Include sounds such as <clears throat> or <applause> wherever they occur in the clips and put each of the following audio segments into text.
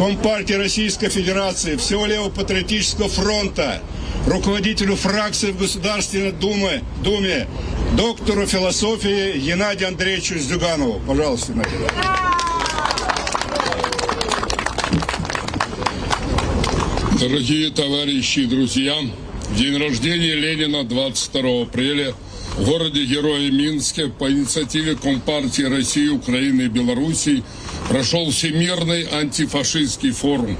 Компартии Российской Федерации, всего Левого-патриотического фронта, руководителю фракции в Государственной Думе, Думе доктору философии Геннадию Андреевичу Зюганову. Пожалуйста, Геннадий. Дорогие товарищи и друзья, день рождения Ленина 22 апреля в городе Героя Минске по инициативе Компартии России, Украины и Белоруссии прошел Всемирный антифашистский форум.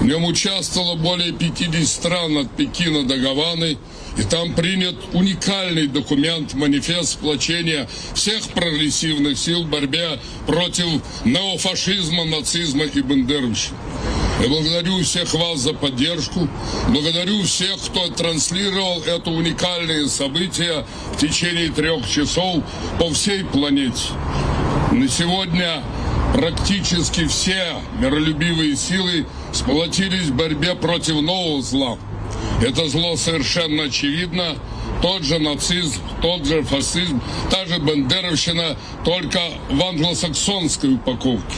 В нем участвовало более 50 стран от Пекина до Гаваны, и там принят уникальный документ, манифест сплочения всех прогрессивных сил в борьбе против неофашизма, нацизма и бандеровщины. Я благодарю всех вас за поддержку, благодарю всех, кто транслировал это уникальное событие в течение трех часов по всей планете. На сегодня практически все миролюбивые силы сплотились в борьбе против нового зла. Это зло совершенно очевидно. Тот же нацизм, тот же фашизм, та же бандеровщина, только в англосаксонской упаковке.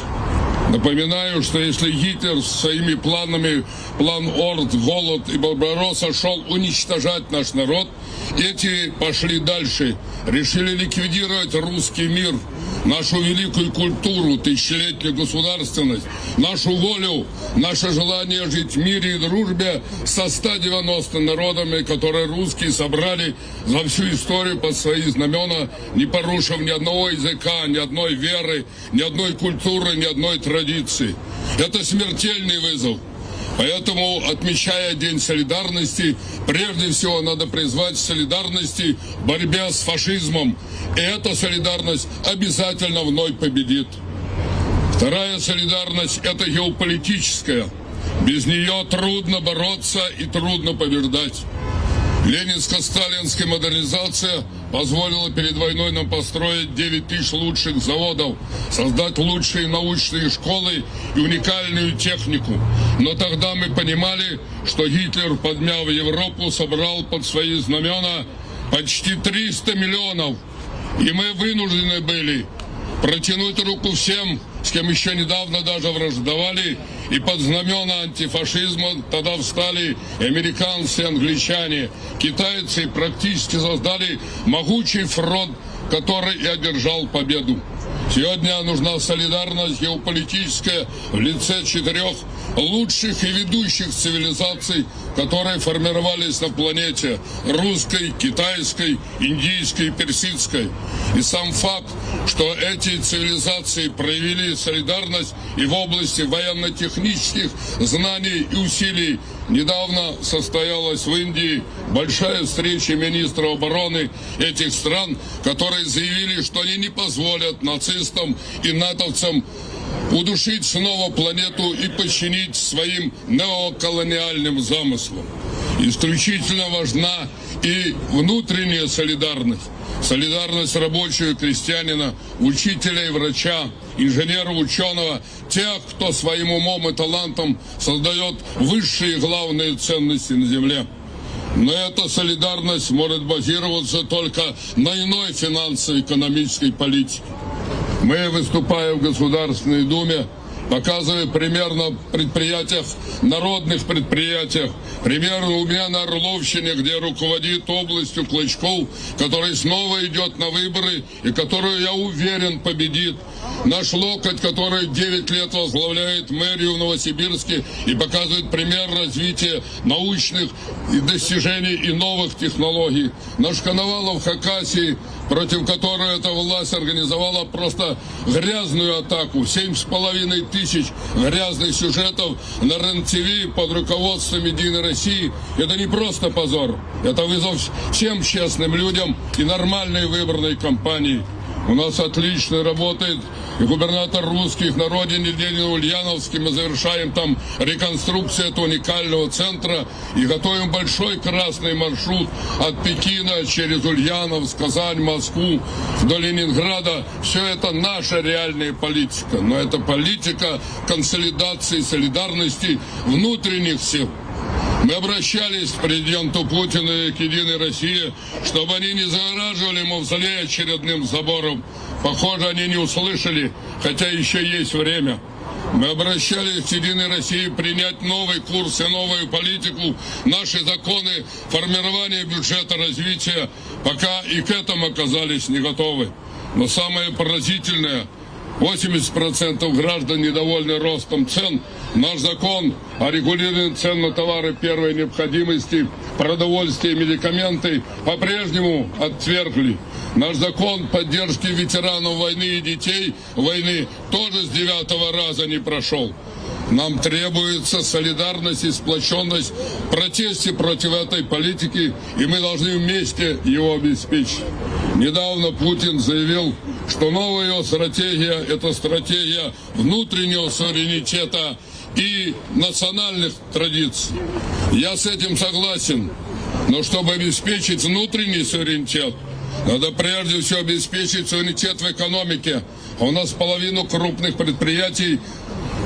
Напоминаю, что если Гитлер своими планами, план Орд, голод и Барбаросса шел уничтожать наш народ, эти пошли дальше, решили ликвидировать русский мир, нашу великую культуру, тысячелетнюю государственность, нашу волю, наше желание жить в мире и дружбе со 190 народами, которые русские собрали за всю историю под свои знамена, не порушив ни одного языка, ни одной веры, ни одной культуры, ни одной традиции. Это смертельный вызов. Поэтому, отмечая День солидарности, прежде всего надо призвать солидарности в борьбе с фашизмом. И эта солидарность обязательно вновь победит. Вторая солидарность – это геополитическая. Без нее трудно бороться и трудно побеждать. Ленинско-сталинская модернизация позволила перед войной нам построить 9 тысяч лучших заводов, создать лучшие научные школы и уникальную технику. Но тогда мы понимали, что Гитлер, подмяв Европу, собрал под свои знамена почти 300 миллионов. И мы вынуждены были протянуть руку всем, с кем еще недавно даже враждовали, и под знамена антифашизма тогда встали американцы, англичане, китайцы практически создали могучий фронт, который и одержал победу. Сегодня нужна солидарность геополитическая в лице четырех лучших и ведущих цивилизаций, которые формировались на планете – русской, китайской, индийской персидской. И сам факт, что эти цивилизации проявили солидарность и в области военно-технических знаний и усилий Недавно состоялась в Индии большая встреча министров обороны этих стран, которые заявили, что они не позволят нацистам и натовцам удушить снова планету и подчинить своим неоколониальным замыслам. Исключительно важна и внутренняя солидарность. Солидарность рабочего крестьянина, учителя и врача, инженера, ученого, тех, кто своим умом и талантом создает высшие главные ценности на земле. Но эта солидарность может базироваться только на иной финансово-экономической политике. Мы, выступая в Государственной Думе, показывая примерно на предприятиях, народных предприятиях. Примерно у меня на Орловщине, где руководит областью Клычков, который снова идет на выборы и которую, я уверен, победит. Наш локоть, который 9 лет возглавляет мэрию в Новосибирске и показывает пример развития научных достижений и новых технологий. Наш Коновалов в Хакасии против которой эта власть организовала просто грязную атаку. Семь с половиной тысяч грязных сюжетов на РЕН-ТВ под руководством Единой России. Это не просто позор. Это вызов всем честным людям и нормальной выборной кампании. У нас отлично работает и губернатор русских на родине Ленина Ульяновске. Мы завершаем там реконструкцию этого уникального центра и готовим большой красный маршрут от Пекина через Ульяновск, Казань, Москву до Ленинграда. Все это наша реальная политика. Но это политика консолидации, солидарности внутренних сил. Мы обращались к президенту Путину и к Единой России, чтобы они не загораживали мавзолей очередным забором. Похоже, они не услышали, хотя еще есть время. Мы обращались к Единой России принять новый курс и новую политику, наши законы, формирование бюджета развития, пока и к этому оказались не готовы. Но самое поразительное – 80% граждан недовольны ростом цен. Наш закон о регулировании цен на товары первой необходимости, продовольствие и медикаменты по-прежнему отвергли. Наш закон поддержки ветеранов войны и детей войны тоже с девятого раза не прошел. Нам требуется солидарность и сплоченность в протесте против этой политики, и мы должны вместе его обеспечить. Недавно Путин заявил, что новая его стратегия – это стратегия внутреннего суверенитета и национальных традиций. Я с этим согласен, но чтобы обеспечить внутренний суверенитет, надо прежде всего обеспечить суверенитет в экономике. А у нас половину крупных предприятий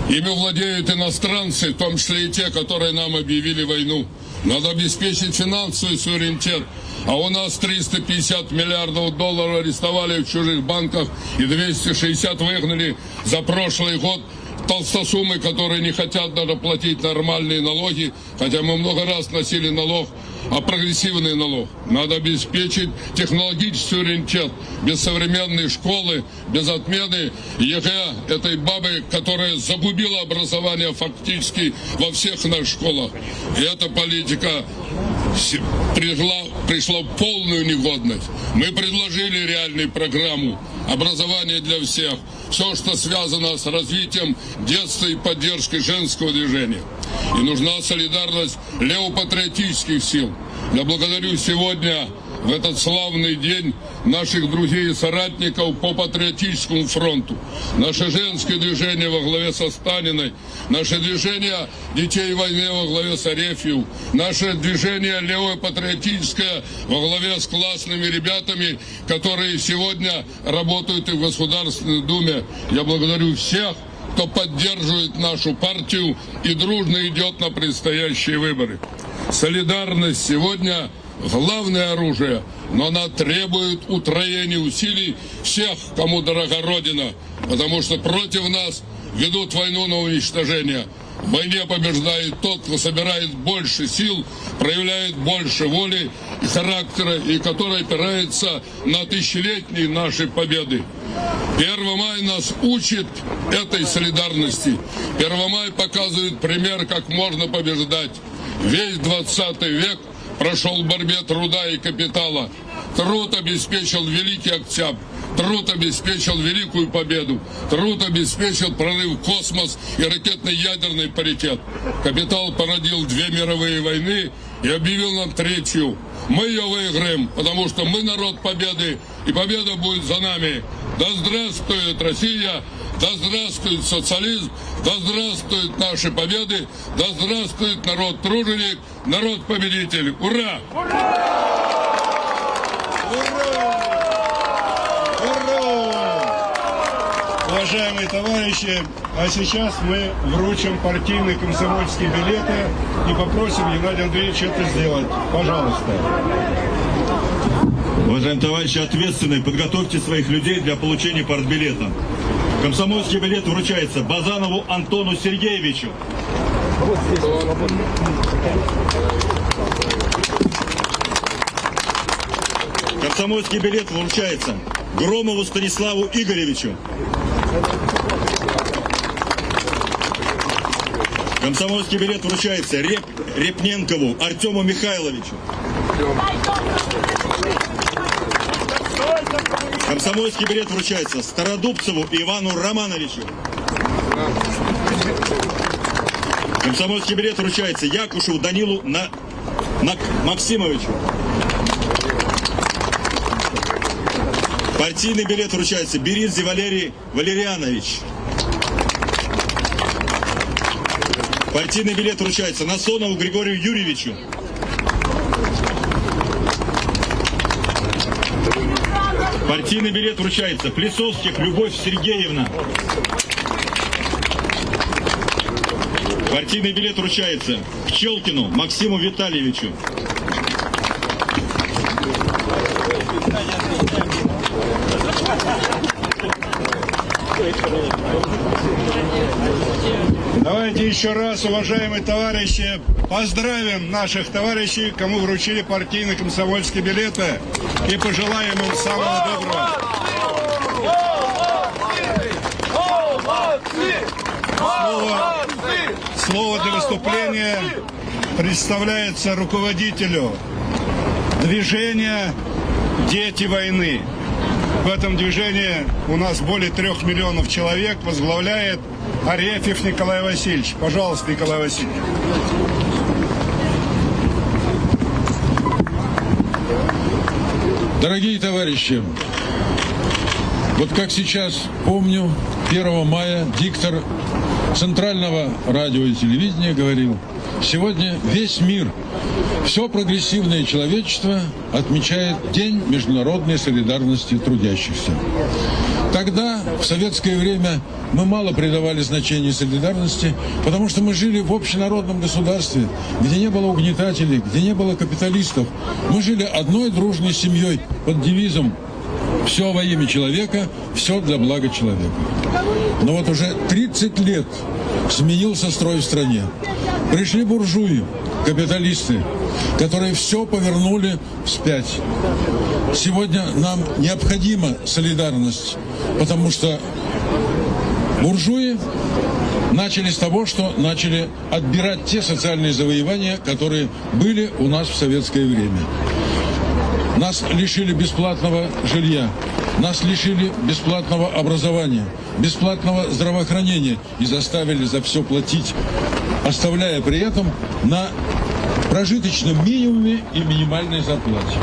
ими владеют иностранцы, в том числе и те, которые нам объявили войну. Надо обеспечить финансовый суверенитет. А у нас 350 миллиардов долларов арестовали в чужих банках и 260 выгнали за прошлый год толстосумы, которые не хотят даже платить нормальные налоги, хотя мы много раз вносили налог, а прогрессивный налог. Надо обеспечить технологический суверенитет. Без современной школы, без отмены ЕГЭ этой бабы, которая загубила образование фактически во всех наших школах. И эта политика пришла, пришла в полную негодность. Мы предложили реальную программу образования для всех. Все, что связано с развитием детства и поддержкой женского движения. И нужна солидарность левопатриотических сил. Я благодарю сегодня в этот славный день наших друзей и соратников по патриотическому фронту. Наше женское движение во главе со Станиной, наше движение детей войны во главе с Арефьев, наше движение левое патриотическое во главе с классными ребятами, которые сегодня работают и в Государственной Думе. Я благодарю всех, кто поддерживает нашу партию и дружно идет на предстоящие выборы. Солидарность сегодня главное оружие, но она требует утроения усилий всех, кому дорога Родина, потому что против нас ведут войну на уничтожение. В войне побеждает тот, кто собирает больше сил, проявляет больше воли и характера, и который опирается на тысячелетние наши победы. Первомай нас учит этой солидарности. Первомай показывает пример, как можно побеждать. Весь 20 век – прошел в борьбе труда и капитала. Труд обеспечил Великий Октябрь. Труд обеспечил великую победу. Труд обеспечил прорыв в космос и ракетный ядерный паритет. Капитал породил две мировые войны и объявил нам третью. Мы ее выиграем, потому что мы народ победы, и победа будет за нами. Да здравствует Россия! Да здравствует социализм, да здравствуют наши победы, да здравствует народ труженик, народ победитель. Ура! Уважаемые товарищи, а сейчас мы вручим партийные комсомольские билеты и попросим Геннадия Андреевича это сделать. Пожалуйста. Уважаемые товарищи, ответственные, подготовьте своих людей для получения партбилета. Комсомольский билет вручается Базанову Антону Сергеевичу. Комсомольский билет вручается Громову Станиславу Игоревичу. Комсомольский билет вручается Реп, Репненкову Артему Михайловичу. Комсомольский билет вручается Стародубцеву Ивану Романовичу. Комсомольский билет вручается Якушеву Данилу на, на Максимовичу. Партийный билет вручается Беридзе Валерий Валерианович. Партийный билет вручается Насонову Григорию Юрьевичу. Партийный билет вручается Плесовских Любовь Сергеевна. Партийный билет вручается Пчелкину Максиму Витальевичу. Давайте еще раз, уважаемые товарищи, поздравим наших товарищей, кому вручили партийные комсомольские билеты, и пожелаем им самого доброго. Слово, слово для выступления представляется руководителю движения «Дети войны». В этом движении у нас более трех миллионов человек возглавляет Арефьев Николай Васильевич. Пожалуйста, Николай Васильевич. Дорогие товарищи, вот как сейчас помню, 1 мая диктор Центрального радио и телевидения говорил, сегодня весь мир, все прогрессивное человечество отмечает День международной солидарности трудящихся. Тогда, в советское время, мы мало придавали значения солидарности, потому что мы жили в общенародном государстве, где не было угнетателей, где не было капиталистов. Мы жили одной дружной семьей под девизом «Все во имя человека, все для блага человека». Но вот уже 30 лет сменился строй в стране. Пришли буржуи, капиталисты, которые все повернули вспять. Сегодня нам необходима солидарность, потому что буржуи начали с того, что начали отбирать те социальные завоевания, которые были у нас в советское время. Нас лишили бесплатного жилья, нас лишили бесплатного образования, бесплатного здравоохранения и заставили за все платить, оставляя при этом на прожиточном минимуме и минимальной зарплате.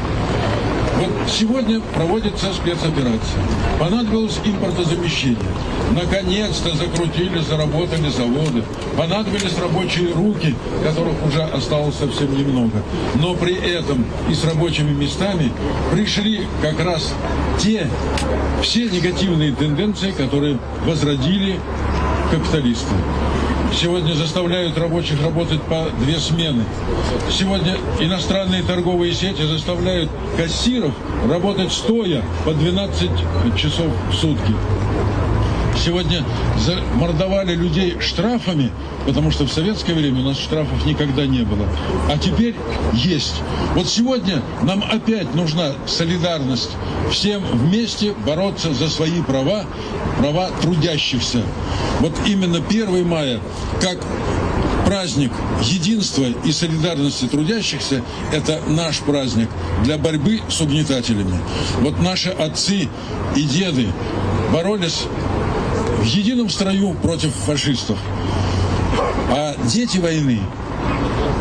Вот сегодня проводится спецоперация. Понадобилось импортозамещение. Наконец-то закрутили, заработали заводы. Понадобились рабочие руки, которых уже осталось совсем немного. Но при этом и с рабочими местами пришли как раз те все негативные тенденции, которые возродили капиталисты. Сегодня заставляют рабочих работать по две смены. Сегодня иностранные торговые сети заставляют кассиров работать стоя по 12 часов в сутки. Сегодня замордовали людей штрафами, потому что в советское время у нас штрафов никогда не было. А теперь есть. Вот сегодня нам опять нужна солидарность. Всем вместе бороться за свои права, права трудящихся. Вот именно 1 мая, как праздник единства и солидарности трудящихся – это наш праздник для борьбы с угнетателями. Вот наши отцы и деды боролись в едином строю против фашистов. А дети войны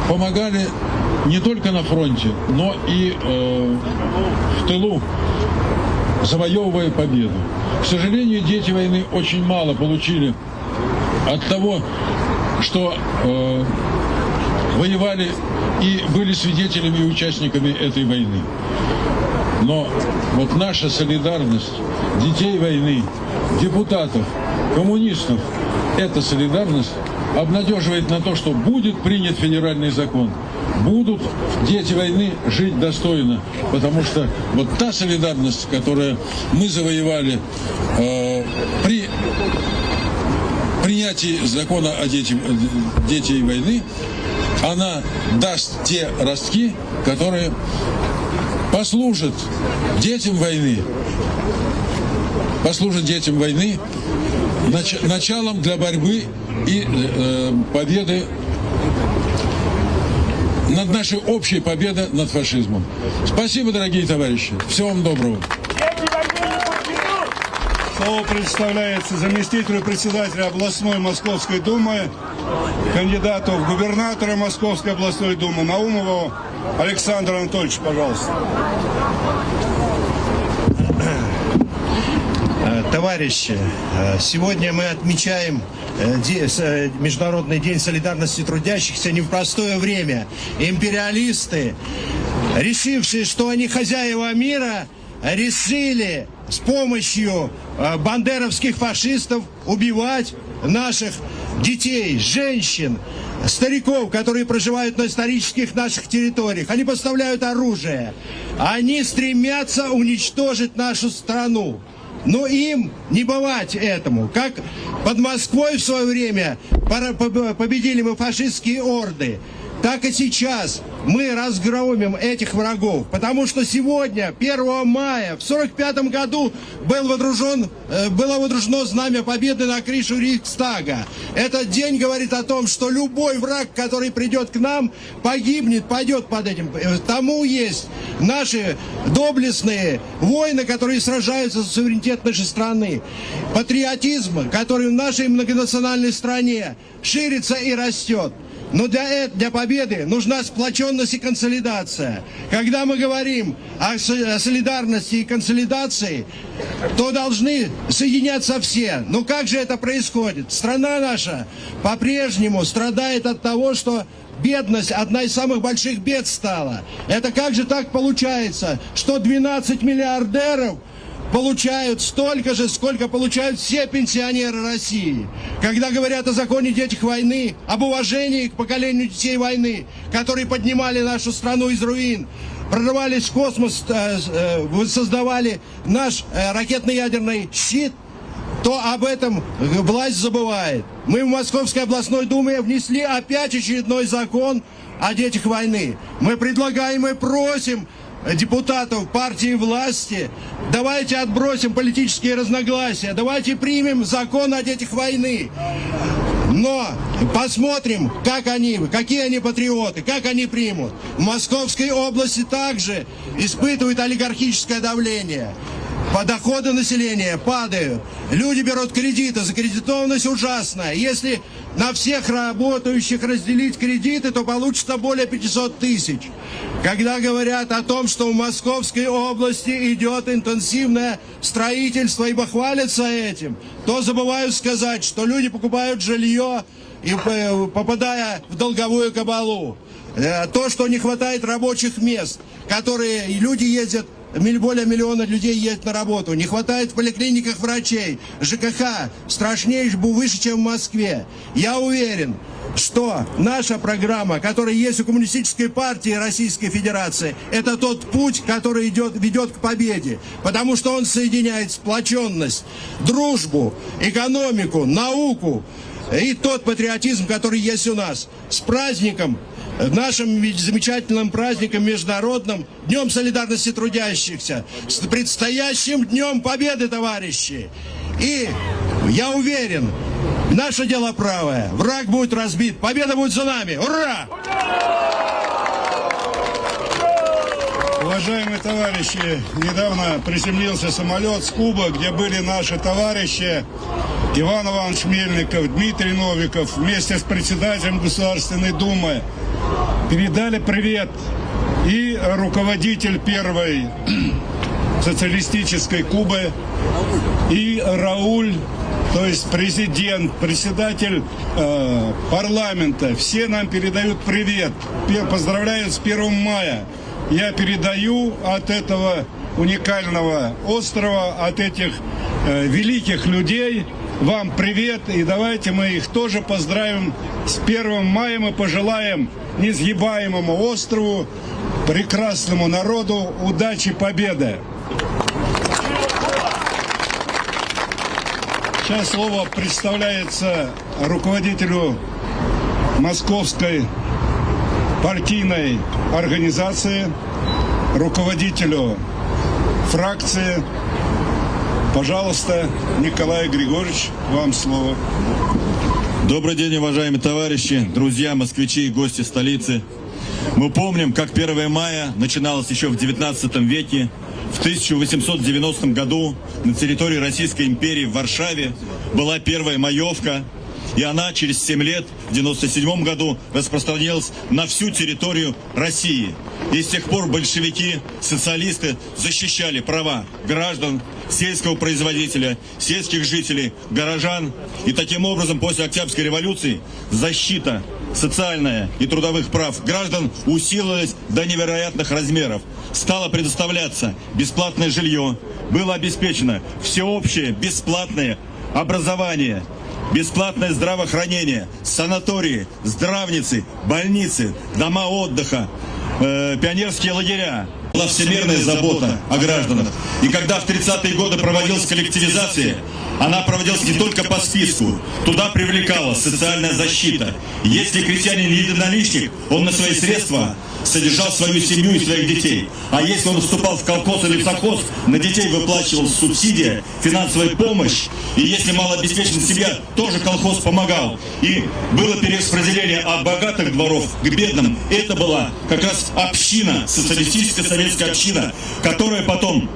помогали не только на фронте, но и э, в тылу, завоевывая победу. К сожалению, дети войны очень мало получили от того, что э, воевали и были свидетелями и участниками этой войны. Но вот наша солидарность детей войны, депутатов, коммунистов, эта солидарность обнадеживает на то, что будет принят федеральный закон, будут дети войны жить достойно, потому что вот та солидарность, которую мы завоевали э, при принятии закона о дети, дети войны, она даст те ростки, которые послужат детям войны, послужат детям войны нач, началом для борьбы и э, победы над нашей общей победой над фашизмом. Спасибо, дорогие товарищи. Всего вам доброго. Слово представляется заместителю председателя областной Московской Думы, кандидату в губернатора Московской областной Думы Наумову Александру Анатольевичу, пожалуйста. Товарищи, э, сегодня мы отмечаем э, э, Международный день солидарности трудящихся не в простое время. Империалисты, решившие, что они хозяева мира, решили с помощью бандеровских фашистов убивать наших детей, женщин, стариков, которые проживают на исторических наших территориях. Они поставляют оружие. Они стремятся уничтожить нашу страну. Но им не бывать этому. Как под Москвой в свое время победили мы фашистские орды, так и сейчас мы разгромим этих врагов. Потому что сегодня, 1 мая, в 45 году был водружен, э, было водружено знамя победы на крышу Рейхстага. Этот день говорит о том, что любой враг, который придет к нам, погибнет, пойдет под этим. Э, Тому есть наши доблестные воины, которые сражаются за суверенитет нашей страны. Патриотизм, который в нашей многонациональной стране ширится и растет. Но для, э- для победы нужна сплоченность и консолидация. Когда мы говорим о, о солидарности и консолидации, то должны соединяться все. Но как же это происходит? Страна наша по-прежнему страдает от того, что бедность одна из самых больших бед стала. Это как же так получается, что 12 миллиардеров получают столько же, сколько получают все пенсионеры России. Когда говорят о законе детях войны, об уважении к поколению детей войны, которые поднимали нашу страну из руин, прорывались в космос, э, э, создавали наш э, ракетно-ядерный щит, то об этом власть забывает. Мы в Московской областной думе внесли опять очередной закон о детях войны. Мы предлагаем и просим депутатов партии власти, давайте отбросим политические разногласия, давайте примем закон о детях войны. Но посмотрим, как они, какие они патриоты, как они примут. В Московской области также испытывают олигархическое давление. По доходы населения падают. Люди берут кредиты, закредитованность ужасная. Если на всех работающих разделить кредиты, то получится более 500 тысяч. Когда говорят о том, что в Московской области идет интенсивное строительство, ибо хвалятся этим, то забывают сказать, что люди покупают жилье и э, попадая в долговую кабалу. Э, То, что не хватает рабочих мест, которые люди ездят более миллиона людей едет на работу. Не хватает в поликлиниках врачей. ЖКХ страшнее, выше, чем в Москве. Я уверен, что наша программа, которая есть у Коммунистической партии Российской Федерации, это тот путь, который идет, ведет к победе. Потому что он соединяет сплоченность, дружбу, экономику, науку и тот патриотизм, который есть у нас. С праздником нашим замечательным праздником международным, Днем солидарности трудящихся, с предстоящим Днем Победы, товарищи. И я уверен, наше дело правое, враг будет разбит, победа будет за нами. Ура! Уважаемые товарищи, недавно приземлился самолет с Куба, где были наши товарищи Иван Иванович Мельников, Дмитрий Новиков вместе с председателем Государственной Думы передали привет и руководитель первой <clears throat> социалистической Кубы, и Рауль, то есть президент, председатель э, парламента, все нам передают привет, поздравляют с 1 мая. Я передаю от этого уникального острова, от этих э, великих людей вам привет, и давайте мы их тоже поздравим с 1 мая, мы пожелаем несгибаемому острову, прекрасному народу удачи, победы. Сейчас слово представляется руководителю Московской партийной организации, руководителю фракции. Пожалуйста, Николай Григорьевич, вам слово. Добрый день, уважаемые товарищи, друзья, москвичи и гости столицы. Мы помним, как 1 мая начиналось еще в 19 веке. В 1890 году на территории Российской империи в Варшаве была первая маевка, и она через 7 лет, в 97 году, распространилась на всю территорию России. И с тех пор большевики, социалисты защищали права граждан, сельского производителя, сельских жителей, горожан. И таким образом после Октябрьской революции защита социальная и трудовых прав граждан усилилась до невероятных размеров. Стало предоставляться бесплатное жилье, было обеспечено всеобщее бесплатное образование, бесплатное здравоохранение, санатории, здравницы, больницы, дома отдыха, э, пионерские лагеря. Была всемирная забота о гражданах. И когда в 30-е годы проводилась коллективизация, она проводилась не только по списку. Туда привлекалась социальная защита. Если крестьянин единоличник, он на свои средства содержал свою семью и своих детей. А если он вступал в колхоз или в совхоз, на детей выплачивалась субсидия, финансовая помощь. И если малообеспеченная семья, тоже колхоз помогал. И было перераспределение от богатых дворов к бедным. Это была как раз община, социалистическая советская община, которая потом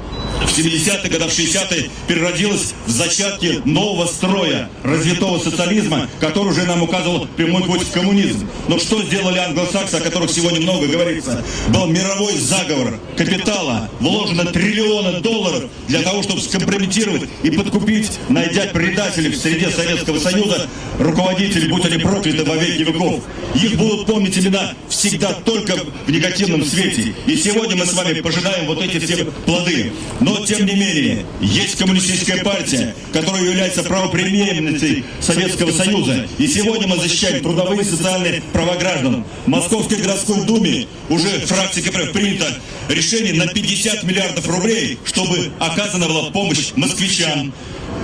в 70-е годы, в 60-е переродилась в зачатки нового строя, развитого социализма, который уже нам указывал прямой путь в коммунизм. Но что сделали англосаксы, о которых сегодня много говорится? Был мировой заговор капитала, вложено триллионы долларов для того, чтобы скомпрометировать и подкупить, найдя предателей в среде Советского Союза, руководителей, будь они прокляты во веки веков. Их будут помнить имена всегда только в негативном свете. И сегодня мы с вами пожинаем вот эти все плоды. Но, тем не менее, есть коммунистическая партия, которая является правопреемницей Советского Союза. И сегодня мы защищаем трудовые и социальные права граждан. В Московской городской думе уже фракция КПРФ принято решение на 50 миллиардов рублей, чтобы оказана была помощь москвичам,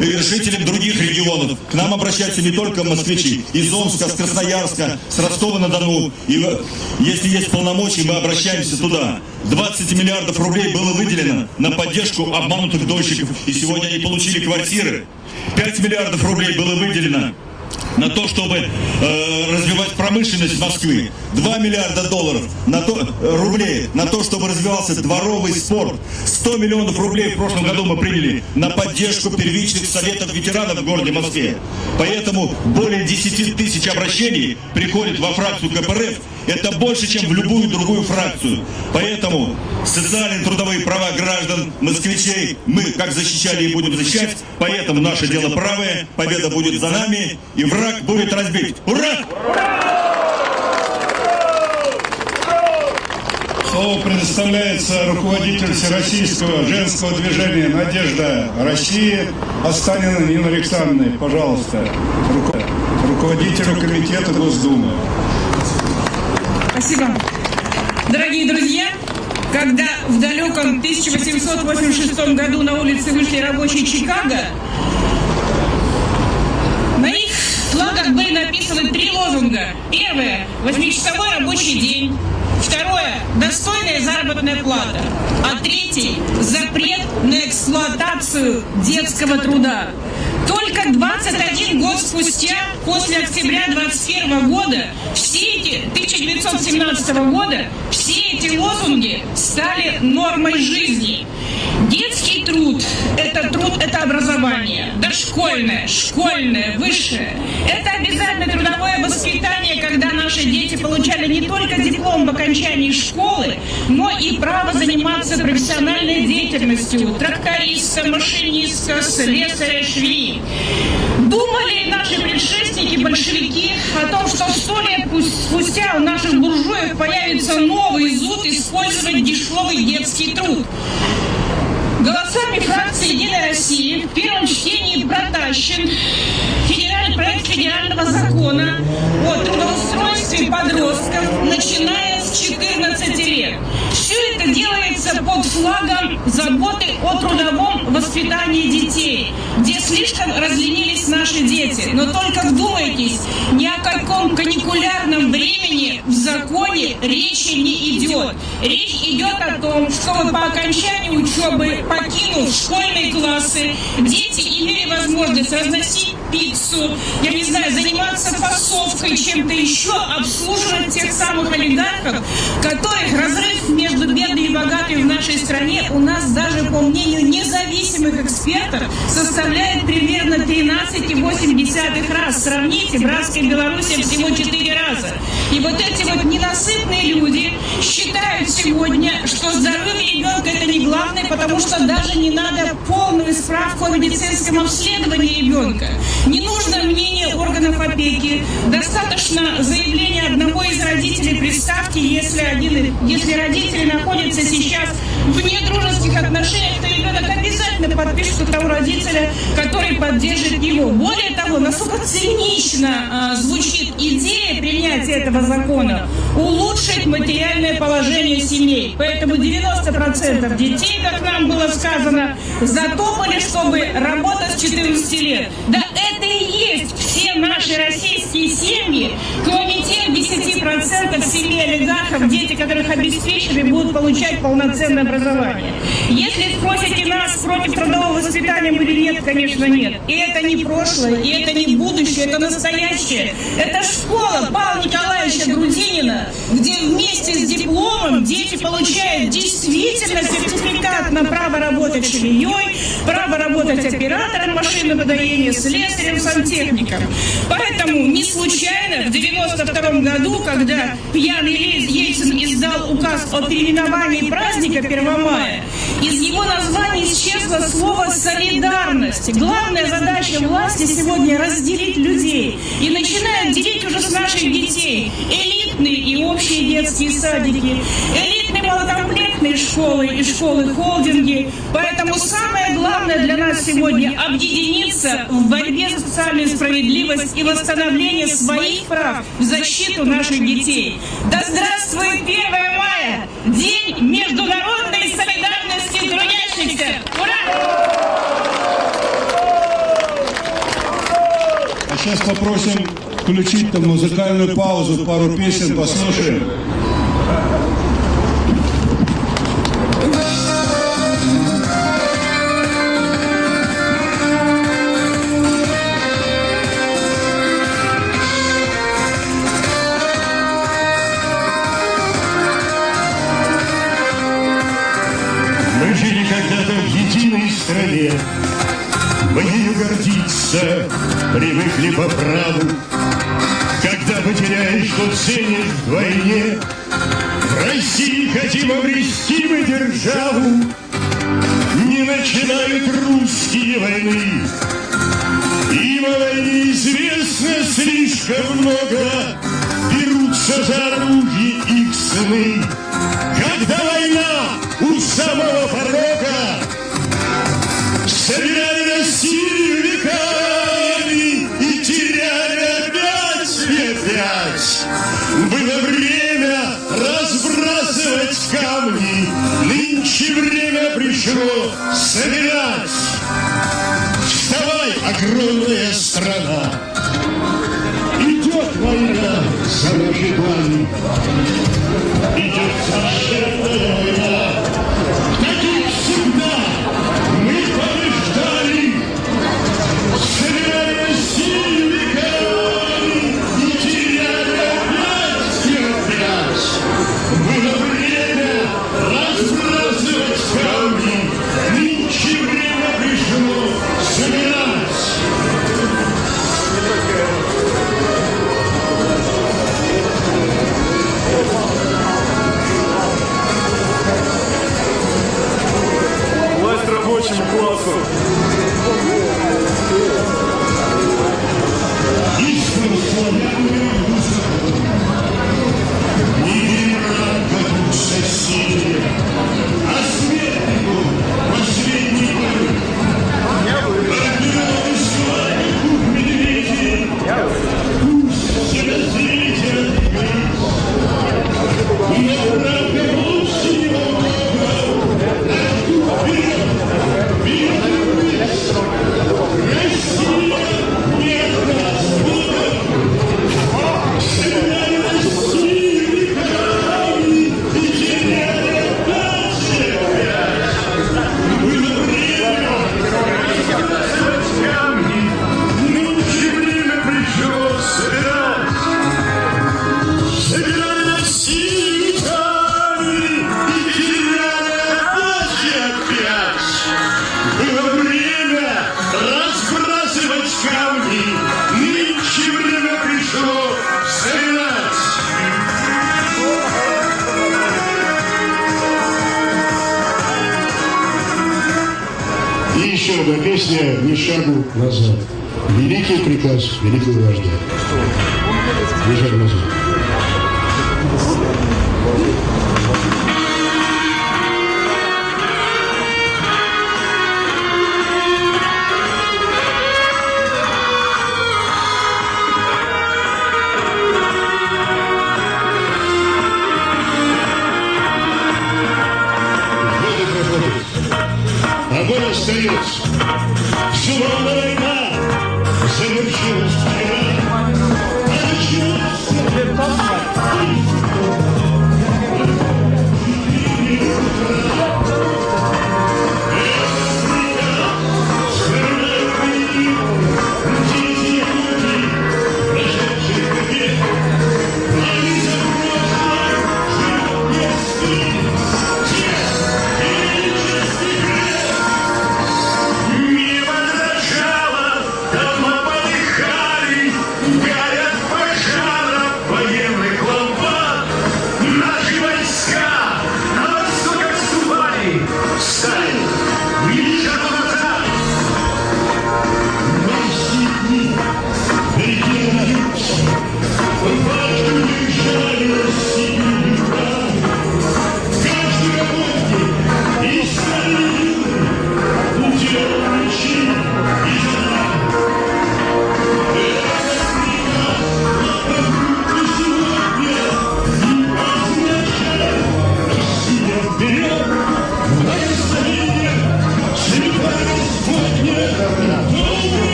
жителям других регионов. К нам обращаются не только москвичи, из Омска, с Красноярска, с Ростова-на-Дону. И если есть полномочия, мы обращаемся туда. 20 миллиардов рублей было выделено на поддержку обманутых дольщиков, и сегодня они получили квартиры. 5 миллиардов рублей было выделено на то, чтобы э, развивать промышленность Москвы. 2 миллиарда долларов на то, э, рублей на то, чтобы развивался дворовый спорт. 100 миллионов рублей в прошлом году мы приняли на поддержку первичных советов ветеранов в городе Москве. Поэтому более 10 тысяч обращений приходит во фракцию КПРФ. Это больше, чем в любую другую фракцию. Поэтому социальные трудовые права граждан, москвичей мы как защищали и будем защищать. Поэтому наше дело правое, победа будет за нами. И враг будет разбит. Ура! Слово предоставляется руководителю Всероссийского женского движения «Надежда России» Останина Нина Александровна. Пожалуйста, руководителю комитета Госдумы. Спасибо. Дорогие друзья, когда в далеком 1886 году на улице вышли рабочие Чикаго, на их флагах были написаны три лозунга. Первое – восьмичасовой рабочий день. Второе – достойная заработная плата. А третий – запрет на эксплуатацию детского труда. Только 21 год спустя, после октября 21 года, все эти, 1917 года, все эти лозунги стали нормой жизни. Детский труд – это труд, это образование. Дошкольное, школьное, высшее. Это обязательно трудовое воспитание, когда наши дети получали не только диплом в окончании школы, но и право заниматься профессиональной деятельностью тракториста, машиниста, слесаря, швеи. Думали наши предшественники, большевики, о том, что сто лет спустя у наших буржуев появится новый зуд использовать дешевый детский труд. Голосами фракции «Единая Россия» в первом чтении протащен федеральный проект федерального закона о трудоустройстве подростков, начиная с 14 лет. Все это делается под флагом заботы о трудовом воспитании детей, где слишком разленились наши дети. Но только вдумайтесь, ни о каком каникулярном времени в законе речи не идет. Речь идет о том, чтобы по окончании учебы, покинув школьные классы, дети имели возможность разносить пиццу, я не знаю, заниматься фасовкой, чем-то еще, обслуживать тех самых олигархов, которых разрыв между бедными и богатыми в нашей стране у нас даже по мнению независимых экспертов составляет примерно 13,8 раз. Сравните, братская Белоруссия всего 4 раза. И вот эти вот ненасытные люди считают сегодня, что здоровье ребенка это не главное, потому что даже не надо полную справку о медицинском обследовании ребенка. Не нужно мнение органов опеки. Достаточно заявления одного из родителей. Представьте, если, один, если родители находятся сейчас в недружеских отношениях, то ребенок обязательно обязательно подпишется того родителя, который поддержит его. Более того, насколько цинично э, звучит идея принятия этого закона, улучшить материальное положение семей. Поэтому 90% детей, как нам было сказано, затопали, чтобы работать с 14 лет. Да это и есть все наши российские семьи, кроме тех 10% семей олигархов, дети которых обеспечены, будут получать полноценное образование. Если спросите нас, против трудового воспитания мы или нет, конечно, нет. И это не прошлое, и это не будущее, это настоящее. Это школа Павла Николаевича Грудинина, где вместе с дипломом дети получают действительно сертификат на право работать швеей, право работать оператором машиноподоения, слесарем, сантехником. Поэтому не случайно в 92 году, когда пьяный Ельцин издал указ о переименовании праздника 1 мая, из его названия исчезло слово «солидарность». Главная задача власти сегодня разделить людей. И начинают делить уже с наших детей. Элитные и общие детские садики, элитные малокомплектные школы и школы-холдинги. Поэтому самое главное для нас сегодня объединиться в борьбе за социальную справедливость и восстановление своих прав в защиту наших детей. Да здравствует 1 мая! День международной солидарности трудящихся! Ура! А сейчас попросим включить там музыкальную паузу, пару песен послушаем. Гордиться привыкли по праву. Когда потеряешь, что ценишь вдвойне, В России хотим обрести мы державу, Не начинают русские войны. Им о войне известно слишком много, Берутся за оружие их сыны. Когда война у самого порога, Собирали огромная страна, Идет война за планы, Идет совершенная рабочему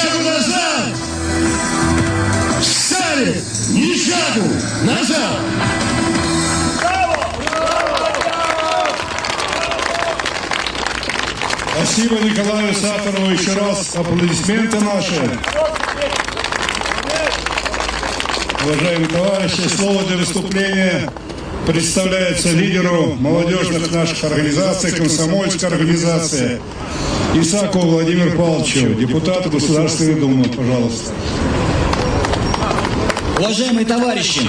шагу назад, стали ни шагу назад. Спасибо Николаю Сахарову еще раз. Аплодисменты наши. Уважаемые товарищи, слово для выступления представляется лидеру молодежных наших организаций, комсомольской организации Исакову Владимиру Павловичу, депутату Государственной Думы, пожалуйста. Уважаемые товарищи,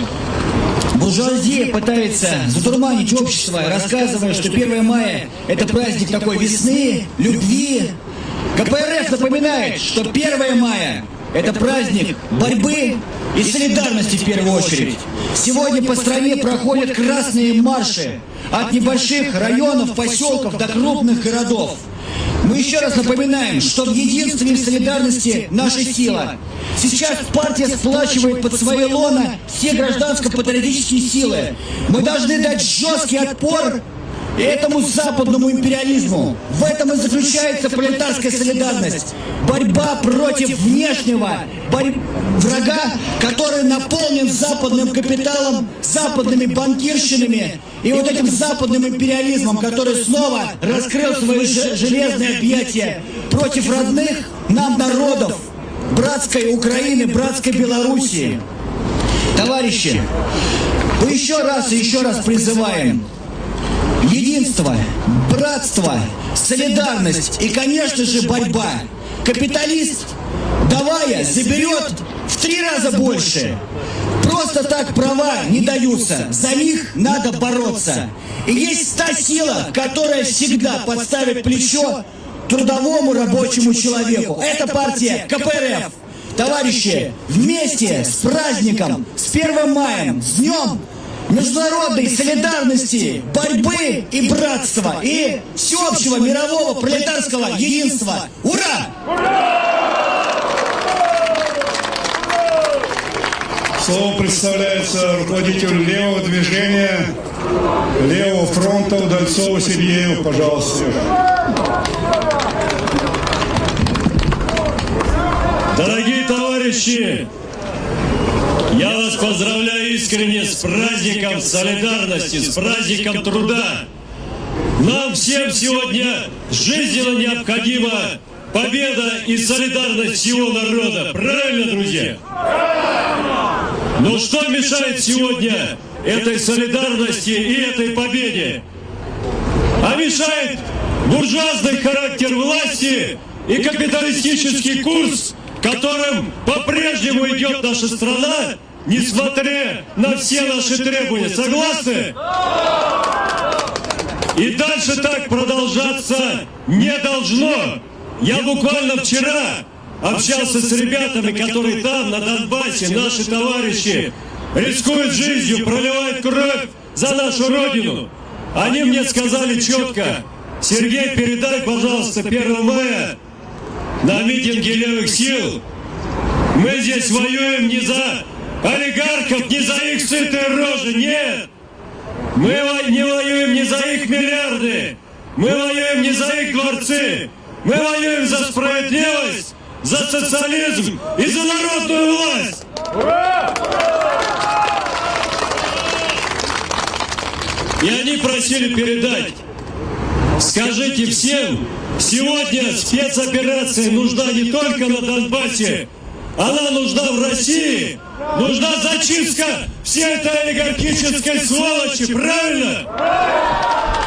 буржуазия пытается затурманить общество, рассказывая, что 1 мая – это праздник такой весны, любви. КПРФ напоминает, что 1 мая – это праздник борьбы и солидарности в первую очередь. Сегодня по стране проходят красные марши от небольших районов, поселков до крупных городов. Мы еще раз напоминаем, что в единстве солидарности наша сила. Сейчас партия сплачивает под свои лона все гражданско-патриотические силы. Мы должны дать жесткий отпор этому западному империализму. В этом и заключается пролетарская солидарность. Борьба против внешнего врага, который наполнен западным капиталом, западными банкирщинами и вот этим западным империализмом, который снова раскрыл свои же- железные объятия против родных нам народов, братской Украины, братской Белоруссии. Товарищи, мы еще раз и еще раз призываем Единство, братство, солидарность и, конечно же, борьба. Капиталист, давая, заберет в три раза больше. Просто так права не даются, за них надо бороться. И есть та сила, которая всегда подставит плечо трудовому рабочему человеку. Это партия КПРФ. Товарищи, вместе с праздником, с 1 маем, с днем международной солидарности, борьбы и братства, и всеобщего мирового пролетарского единства. Ура! Слово представляется руководителю левого движения, левого фронта Удальцову Сергею, пожалуйста. Дорогие товарищи! Я вас поздравляю искренне с праздником солидарности, с праздником труда. Нам всем сегодня жизненно необходима победа и солидарность всего народа. Правильно, друзья? Но что мешает сегодня этой солидарности и этой победе? А мешает буржуазный характер власти и капиталистический курс, которым по-прежнему идет наша страна, несмотря на все наши требования. Согласны? И дальше так продолжаться не должно. Я буквально вчера общался с ребятами, которые там, на Донбассе, наши товарищи, рискуют жизнью, проливают кровь за нашу Родину. Они мне сказали четко, Сергей, передай, пожалуйста, 1 мая на митинге левых сил. Мы здесь воюем не за олигархов, не за их сытые рожи, нет. Мы не воюем не за их миллиарды, мы воюем не за их дворцы, мы воюем за справедливость, за социализм и за народную власть. И они просили передать, скажите всем, сегодня спецоперация нужна не только на Донбассе, она нужна в России, нужна зачистка всей этой олигархической сволочи, правильно?